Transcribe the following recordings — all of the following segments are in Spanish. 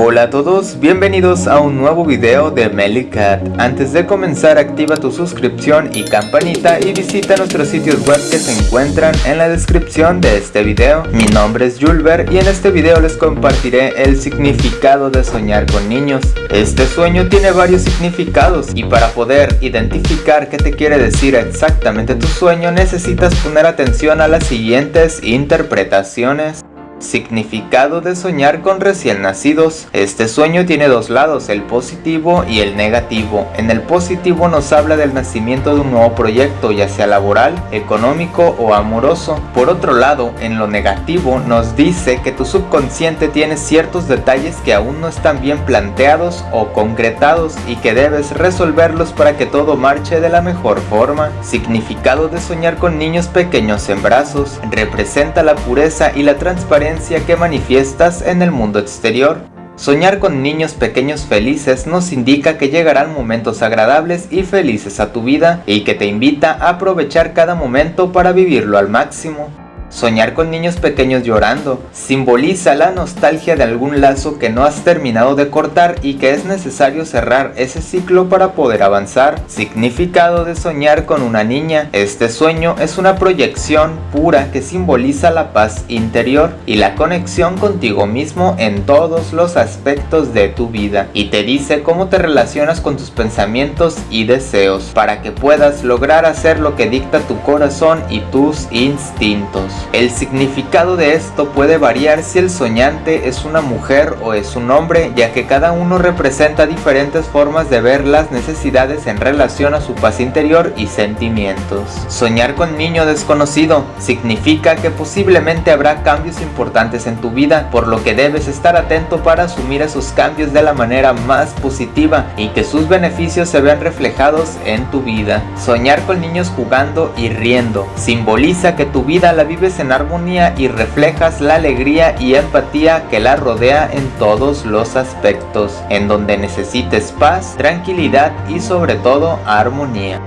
Hola a todos, bienvenidos a un nuevo video de Melicat. Antes de comenzar activa tu suscripción y campanita y visita nuestros sitios web que se encuentran en la descripción de este video. Mi nombre es Julber y en este video les compartiré el significado de soñar con niños. Este sueño tiene varios significados y para poder identificar qué te quiere decir exactamente tu sueño necesitas poner atención a las siguientes interpretaciones. Significado de soñar con recién nacidos. Este sueño tiene dos lados, el positivo y el negativo. En el positivo nos habla del nacimiento de un nuevo proyecto, ya sea laboral, económico o amoroso. Por otro lado, en lo negativo nos dice que tu subconsciente tiene ciertos detalles que aún no están bien planteados o concretados y que debes resolverlos para que todo marche de la mejor forma. Significado de soñar con niños pequeños en brazos. Representa la pureza y la transparencia que manifiestas en el mundo exterior. Soñar con niños pequeños felices nos indica que llegarán momentos agradables y felices a tu vida y que te invita a aprovechar cada momento para vivirlo al máximo. Soñar con niños pequeños llorando simboliza la nostalgia de algún lazo que no has terminado de cortar y que es necesario cerrar ese ciclo para poder avanzar. Significado de soñar con una niña. Este sueño es una proyección pura que simboliza la paz interior y la conexión contigo mismo en todos los aspectos de tu vida y te dice cómo te relacionas con tus pensamientos y deseos para que puedas lograr hacer lo que dicta tu corazón y tus instintos. El significado de esto puede variar si el soñante es una mujer o es un hombre, ya que cada uno representa diferentes formas de ver las necesidades en relación a su paz interior y sentimientos. Soñar con niño desconocido significa que posiblemente habrá cambios importantes en tu vida, por lo que debes estar atento para asumir esos cambios de la manera más positiva y que sus beneficios se vean reflejados en tu vida. Soñar con niños jugando y riendo simboliza que tu vida la vives en armonía y reflejas la alegría y empatía que la rodea en todos los aspectos, en donde necesites paz, tranquilidad y sobre todo armonía.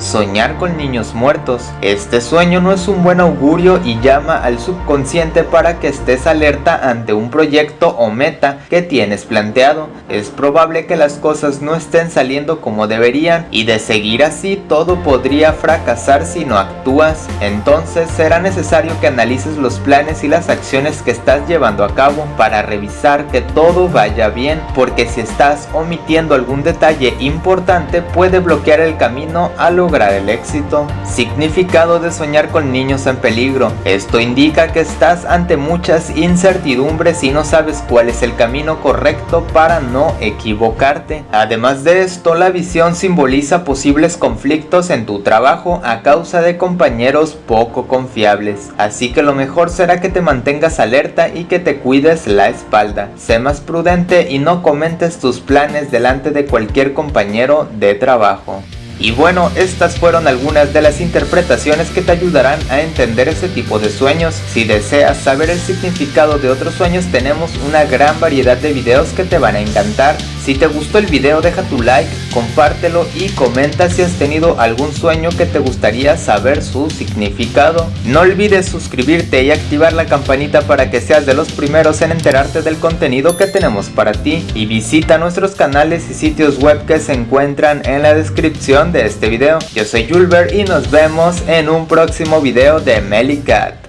Soñar con niños muertos. Este sueño no es un buen augurio y llama al subconsciente para que estés alerta ante un proyecto o meta que tienes planteado. Es probable que las cosas no estén saliendo como deberían y de seguir así todo podría fracasar si no actúas. Entonces será necesario que analices los planes y las acciones que estás llevando a cabo para revisar que todo vaya bien porque si estás omitiendo algún detalle importante puede bloquear el camino a lo lograr el éxito. Significado de soñar con niños en peligro. Esto indica que estás ante muchas incertidumbres y no sabes cuál es el camino correcto para no equivocarte. Además de esto, la visión simboliza posibles conflictos en tu trabajo a causa de compañeros poco confiables. Así que lo mejor será que te mantengas alerta y que te cuides la espalda. Sé más prudente y no comentes tus planes delante de cualquier compañero de trabajo. Y bueno, estas fueron algunas de las interpretaciones que te ayudarán a entender ese tipo de sueños. Si deseas saber el significado de otros sueños, tenemos una gran variedad de videos que te van a encantar. Si te gustó el video deja tu like, compártelo y comenta si has tenido algún sueño que te gustaría saber su significado. No olvides suscribirte y activar la campanita para que seas de los primeros en enterarte del contenido que tenemos para ti. Y visita nuestros canales y sitios web que se encuentran en la descripción de este video. Yo soy Julber y nos vemos en un próximo video de Melicat.